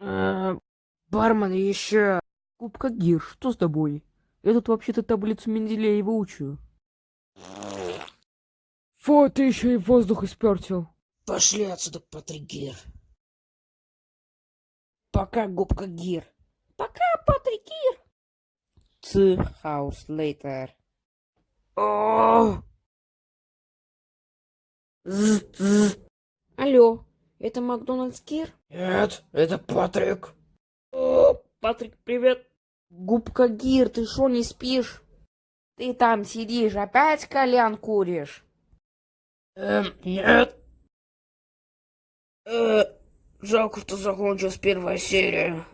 Э, бармен, еще... Губка Гир, что с тобой? Я тут вообще-то таблицу Менделеева учу. Фу, ты еще и воздух испортил. Пошли отсюда, Патрик Гир. Пока, губка Гир. Пока, Патрик Гир. Two hours later. Алло, это Макдональдс Гир? Нет, это Патрик. О, Патрик, привет. Губка Гир, ты что, не спишь? Ты там сидишь, опять кальян куришь? Эм, нет. Э, жалко, что закончилась первая серия.